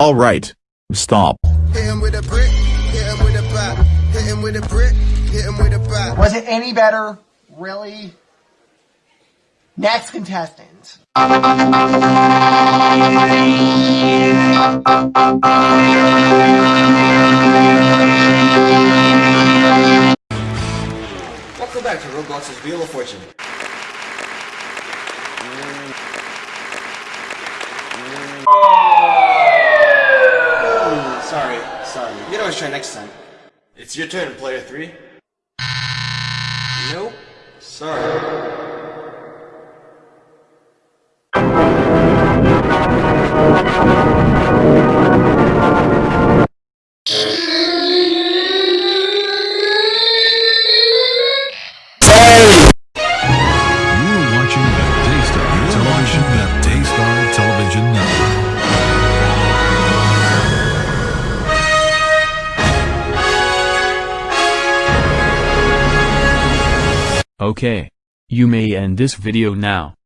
Alright. Stop. Hit him with a brick, hit him with a bat. Hit him with a brick, hit him with a bat. Was it any better? Really? Next contestant. Back to Roblox's Wheel of Fortune. Sorry, sorry. You can always try next time. It's your turn, player three. Nope. Sorry. Okay. You may end this video now.